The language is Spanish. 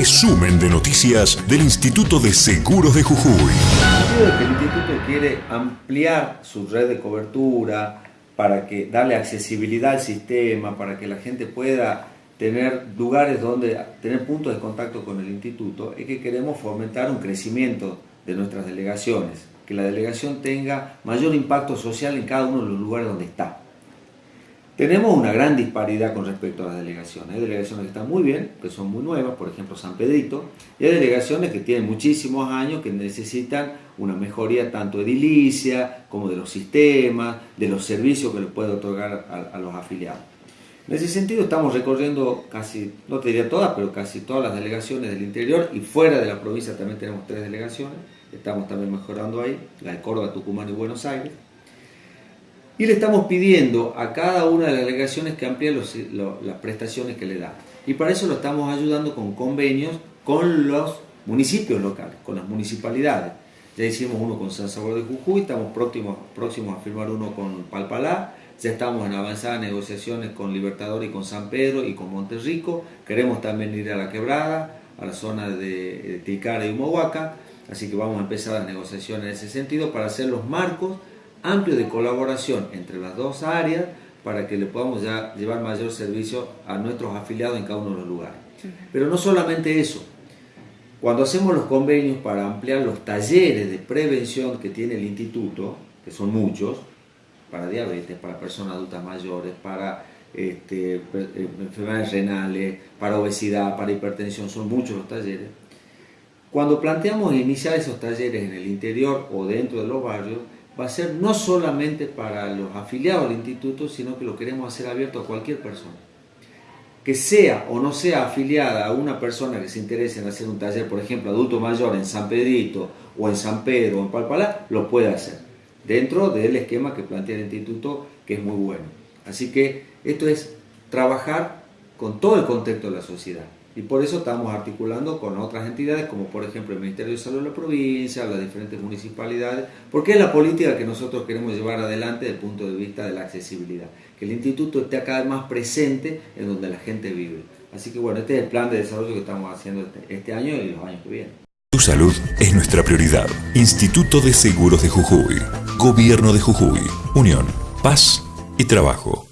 resumen de noticias del Instituto de Seguros de Jujuy. El instituto quiere ampliar su red de cobertura para que darle accesibilidad al sistema, para que la gente pueda tener lugares donde tener puntos de contacto con el instituto, es que queremos fomentar un crecimiento de nuestras delegaciones, que la delegación tenga mayor impacto social en cada uno de los lugares donde está. Tenemos una gran disparidad con respecto a las delegaciones. Hay delegaciones que están muy bien, que son muy nuevas, por ejemplo San Pedrito, y hay delegaciones que tienen muchísimos años que necesitan una mejoría tanto edilicia como de los sistemas, de los servicios que les puede otorgar a, a los afiliados. En ese sentido estamos recorriendo casi, no te diría todas, pero casi todas las delegaciones del interior y fuera de la provincia también tenemos tres delegaciones, estamos también mejorando ahí, la de Córdoba, Tucumán y Buenos Aires. Y le estamos pidiendo a cada una de las delegaciones que amplíe las prestaciones que le da. Y para eso lo estamos ayudando con convenios con los municipios locales, con las municipalidades. Ya hicimos uno con San Salvador de Jujuy, estamos próximos, próximos a firmar uno con Palpalá, ya estamos en avanzadas negociaciones con Libertador y con San Pedro y con Monterrico, queremos también ir a la quebrada, a la zona de Tilcara y Humahuaca, así que vamos a empezar las negociaciones en ese sentido para hacer los marcos amplio de colaboración entre las dos áreas para que le podamos ya llevar mayor servicio a nuestros afiliados en cada uno de los lugares. Pero no solamente eso, cuando hacemos los convenios para ampliar los talleres de prevención que tiene el instituto, que son muchos, para diabetes, para personas adultas mayores, para este, eh, enfermedades renales, para obesidad, para hipertensión, son muchos los talleres. Cuando planteamos iniciar esos talleres en el interior o dentro de los barrios, va a ser no solamente para los afiliados al instituto, sino que lo queremos hacer abierto a cualquier persona. Que sea o no sea afiliada a una persona que se interese en hacer un taller, por ejemplo, adulto mayor en San Pedrito o en San Pedro o en Palpalá, lo puede hacer, dentro del esquema que plantea el instituto, que es muy bueno. Así que esto es trabajar con todo el contexto de la sociedad. Y por eso estamos articulando con otras entidades, como por ejemplo el Ministerio de Salud de la provincia, las diferentes municipalidades, porque es la política que nosotros queremos llevar adelante desde el punto de vista de la accesibilidad. Que el instituto esté cada vez más presente en donde la gente vive. Así que bueno, este es el plan de desarrollo que estamos haciendo este, este año y los años que vienen. Tu salud es nuestra prioridad. Instituto de Seguros de Jujuy. Gobierno de Jujuy. Unión, paz y trabajo.